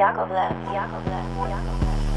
Yakovlev, Yakovlev, Yakovlev.